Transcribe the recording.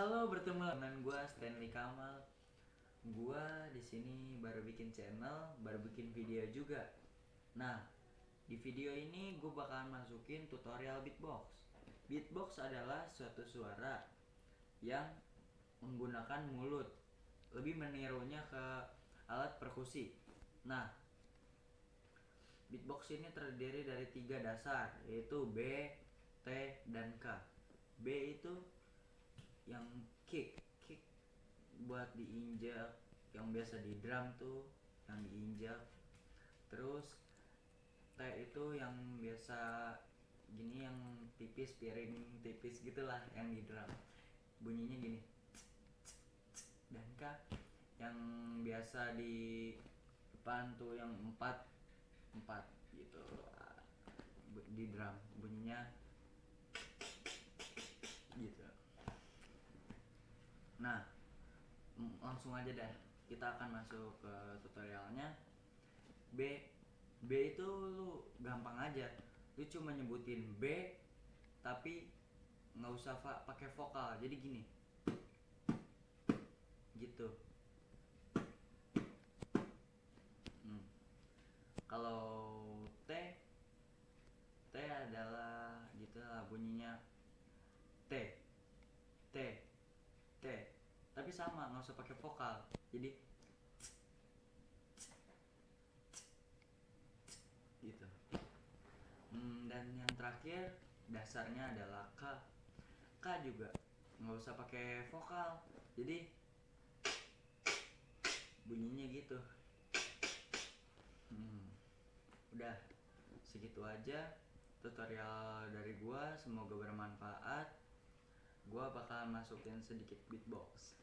Halo, bertemu dengan gua Stanley Kamal. Gua di sini baru bikin channel, baru bikin video juga. Nah, di video ini gue bakalan masukin tutorial beatbox. Beatbox adalah suatu suara yang menggunakan mulut, lebih menirunya ke alat perkusi. Nah, beatbox ini terdiri dari tiga dasar, yaitu B, T, dan K. B itu yang kick kick buat diinjak yang biasa di drum tuh yang diinjak. Terus T itu yang biasa gini yang tipis piring tipis gitulah yang di drum. Bunyinya gini dan K yang biasa di depan tuh yang empat empat gitu. Di drum bunyinya gitu nah langsung aja dah kita akan masuk ke tutorialnya. B B itu lu gampang aja. Lu cuma nyebutin B tapi nggak usah pakai vokal. Jadi gini. Gitu. Hmm. kalau T T adalah gitu lah bunyinya. T T T tapi sama nggak usah pakai vokal. Jadi gitu. Hmm, dan yang terakhir dasarnya adalah K. K juga nggak usah pakai vokal. Jadi bunyinya gitu. Hmm, udah. Segitu aja tutorial dari gua. Semoga bermanfaat. Gua bakal masukin sedikit beatbox